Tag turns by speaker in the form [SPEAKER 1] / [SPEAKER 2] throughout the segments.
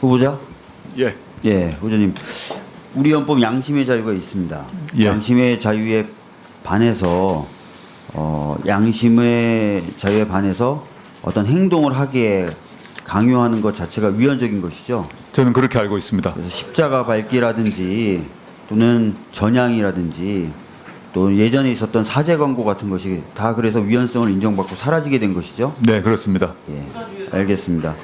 [SPEAKER 1] 후보자?
[SPEAKER 2] 예.
[SPEAKER 1] 예, 후보자님. 우리 헌법 양심의 자유가 있습니다.
[SPEAKER 2] 예.
[SPEAKER 1] 양심의 자유에 반해서 어, 양심의 자유에 반해서 어떤 행동을 하기에 강요하는 것 자체가 위헌적인 것이죠.
[SPEAKER 2] 저는 그렇게 알고 있습니다.
[SPEAKER 1] 십자가 밟기라든지 또는 전향이라든지 또 예전에 있었던 사제 광고 같은 것이 다 그래서 위헌성을 인정받고 사라지게 된 것이죠.
[SPEAKER 2] 네, 그렇습니다.
[SPEAKER 1] 예, 알겠습니다.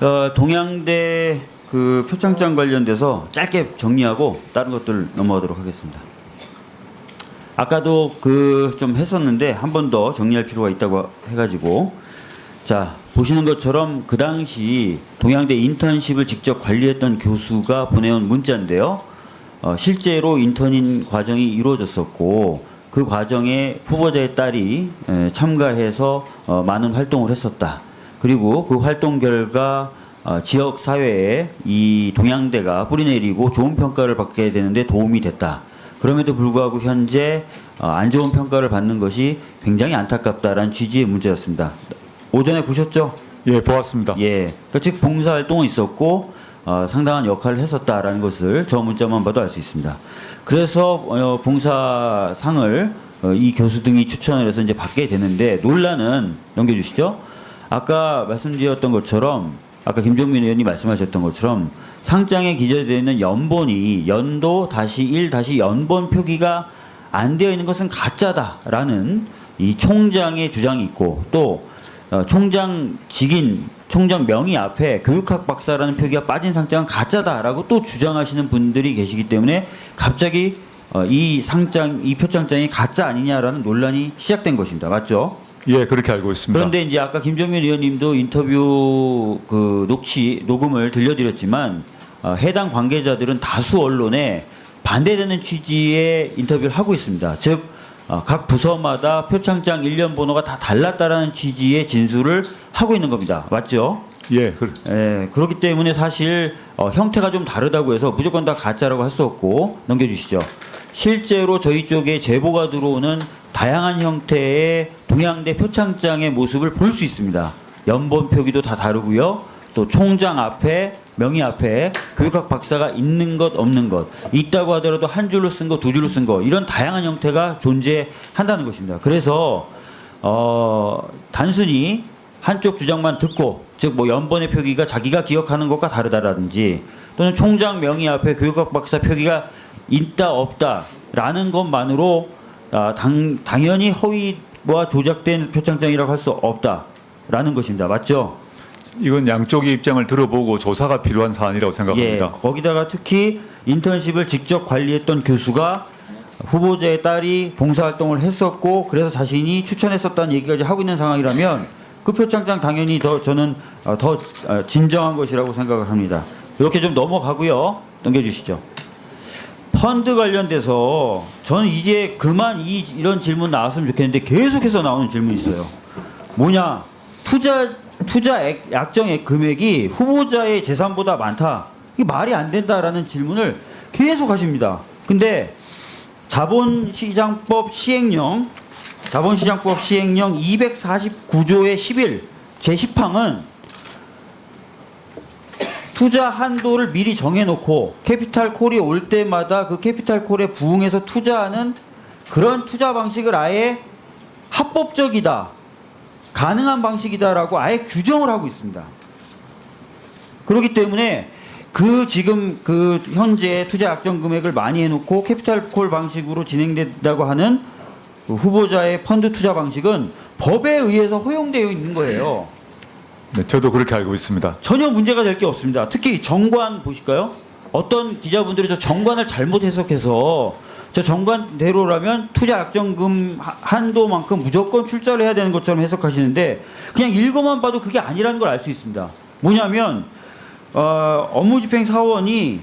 [SPEAKER 1] 어, 동양대 그 표창장 관련돼서 짧게 정리하고 다른 것들 넘어가도록 하겠습니다. 아까도 그 좀 했었는데 한 번 더 정리할 필요가 있다고 해가지고 자 보시는 것처럼 그 당시 동양대 인턴십을 직접 관리했던 교수가 보내온 문자인데요. 어, 실제로 인턴인 과정이 이루어졌었고 그 과정에 후보자의 딸이 에, 참가해서 어, 많은 활동을 했었다. 그리고 그 활동 결과 어, 지역 사회에 이 동양대가 뿌리내리고 좋은 평가를 받게 되는데 도움이 됐다. 그럼에도 불구하고 현재 어, 안 좋은 평가를 받는 것이 굉장히 안타깝다라는 취지의 문제였습니다. 오전에 보셨죠?
[SPEAKER 2] 예, 보았습니다.
[SPEAKER 1] 예. 그즉 봉사활동은 있었고 어, 상당한 역할을 했었다라는 것을 저 문자만 봐도 알 수 있습니다. 그래서 어, 봉사상을 어, 이 교수 등이 추천을 해서 이제 받게 되는데 논란은 넘겨주시죠. 아까 말씀드렸던 것처럼 아까 김종민 의원이 말씀하셨던 것처럼 상장에 기재되어 있는 연본이 연도 다시 1 다시 연본 표기가 안 되어 있는 것은 가짜다라는 이 총장의 주장이 있고 또 어, 총장 직인 총장 명의 앞에 교육학 박사라는 표기가 빠진 상장은 가짜다라고 또 주장하시는 분들이 계시기 때문에 갑자기 어, 이 상장 이 표창장이 가짜 아니냐라는 논란이 시작된 것입니다. 맞죠?
[SPEAKER 2] 예, 그렇게 알고 있습니다.
[SPEAKER 1] 그런데 이제 아까 김정민 의원님도 인터뷰 그 녹취 녹음을 들려드렸지만 어, 해당 관계자들은 다수 언론에 반대되는 취지의 인터뷰를 하고 있습니다. 즉, 어, 각 부서마다 표창장 일련 번호가 다 달랐다라는 취지의 진술을 하고 있는 겁니다. 맞죠?
[SPEAKER 2] 예, 그,
[SPEAKER 1] 예, 그렇기 때문에 사실 어, 형태가 좀 다르다고 해서 무조건 다 가짜라고 할 수 없고 넘겨주시죠. 실제로 저희 쪽에 제보가 들어오는 다양한 형태의 동양대 표창장의 모습을 볼 수 있습니다. 연본 표기도 다 다르고요. 또 총장 앞에 명의 앞에 교육학 박사가 있는 것 없는 것 있다고 하더라도 한 줄로 쓴 거 두 줄로 쓴 거 이런 다양한 형태가 존재한다는 것입니다. 그래서 어, 단순히 한쪽 주장만 듣고 즉 뭐 연번의 표기가 자기가 기억하는 것과 다르다라든지 또는 총장 명의 앞에 교육학 박사 표기가 있다 없다라는 것만으로 아, 당, 당연히 허위와 조작된 표창장이라고 할 수 없다라는 것입니다. 맞죠?
[SPEAKER 2] 이건 양쪽의 입장을 들어보고 조사가 필요한 사안이라고 생각합니다.
[SPEAKER 1] 예, 거기다가 특히 인턴십을 직접 관리했던 교수가 후보자의 딸이 봉사활동을 했었고 그래서 자신이 추천했었다는 얘기까지 하고 있는 상황이라면 그 표창장 당연히 더 저는 어, 더 어, 진정한 것이라고 생각을 합니다. 이렇게 좀 넘어가고요. 넘겨주시죠. 펀드 관련돼서 저는 이제 그만 이, 이런 질문 나왔으면 좋겠는데 계속해서 나오는 질문이 있어요. 뭐냐? 투자 투자 액 약정액 금액이 후보자의 재산보다 많다. 이게 말이 안 된다라는 질문을 계속 하십니다. 근데 자본시장법 시행령 자본시장법 시행령 249조의 11 제10항은 투자 한도를 미리 정해놓고 capital call이 올 때마다 그 capital call에 부응해서 투자하는 그런 투자 방식을 아예 합법적이다. 가능한 방식이다라고 아예 규정을 하고 있습니다. 그렇기 때문에 그 지금 그 현재 투자 약정 금액을 많이 해놓고 capital call 방식으로 진행된다고 하는 그 후보자의 펀드 투자 방식은 법에 의해서 허용되어 있는 거예요.
[SPEAKER 2] 네, 저도 그렇게 알고 있습니다.
[SPEAKER 1] 전혀 문제가 될 게 없습니다. 특히 정관 보실까요? 어떤 기자분들이 저 정관을 잘못 해석해서 저 정관대로라면 투자 약정금 하- 한도만큼 무조건 출자를 해야 되는 것처럼 해석하시는데 그냥 읽어만 봐도 그게 아니라는 걸 알 수 있습니다. 뭐냐면 어, 업무집행 사원이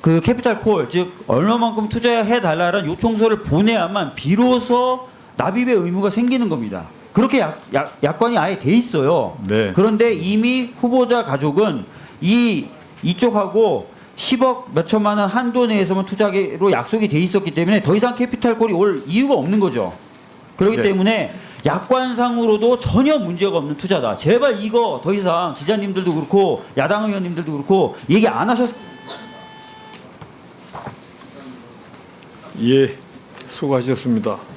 [SPEAKER 1] 그 capital call, 즉 얼마만큼 투자해 달라는 요청서를 보내야만 비로소 납입의 의무가 생기는 겁니다. 그렇게 약, 약, 약관이 아예 돼 있어요.
[SPEAKER 2] 네.
[SPEAKER 1] 그런데 이미 후보자 가족은 이 이쪽하고 10억 몇 천만 원 한도 내에서만 투자로 약속이 돼 있었기 때문에 더 이상 capital call이 올 이유가 없는 거죠. 그렇기
[SPEAKER 2] 네.
[SPEAKER 1] 때문에 약관상으로도 전혀 문제가 없는 투자다. 제발 이거 더 이상 기자님들도 그렇고 야당 의원님들도 그렇고 얘기 안 하셨.
[SPEAKER 3] 예, 수고하셨습니다.